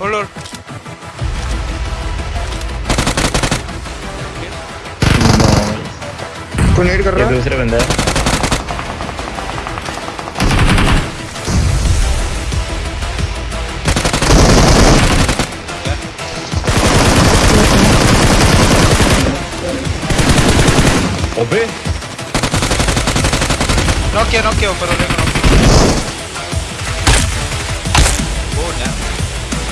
Hold hold कोई net कर ये रहा है दूसरे बंदा है अबे नॉक किया नॉक किया ऊपर वाले को knock किया। ओ डैम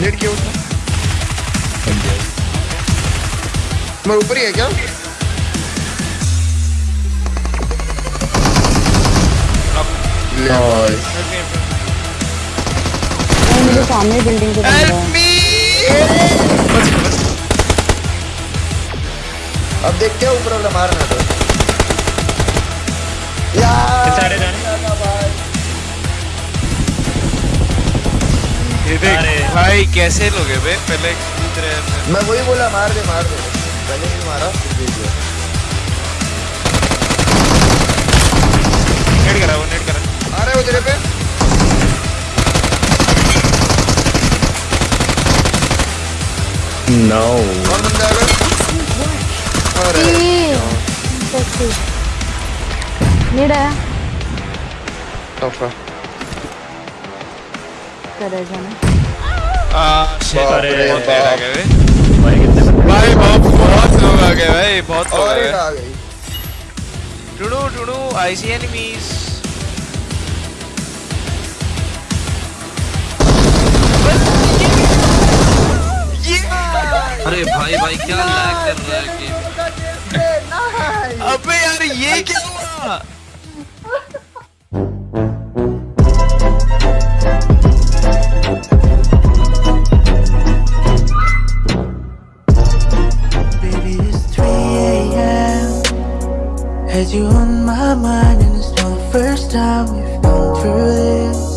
नेट किया उसने? मैं ऊपर ही है क्या? मुझे सामने बिल्डिंग अब देखते हैं ऊपर वाला मारना तो। अरे। भाई कैसे लोग हैं बे? पहले कूद रहे हैं मैं वही बोला मार दे मार दे। पहले नहीं मारा फिर दे दिया नेट करा वो नेट करा। आ रहे हो तेरे पे? No. और बंदा आ गए अरे। नीड है? टफा करे जाना आ शिट बाप अरे, बहुत बाप। देर आ गए बे भाई भाई बहुत बहुत लोग आ गए भाई बहुत लोग आ गए। टुडू टुडू आई सी एनिमीज अरे भाई भाई क्या लैग कर रहा है गेम अबे यार ये क्या हुआ? Had you on my mind and it's not the first time we've gone through this.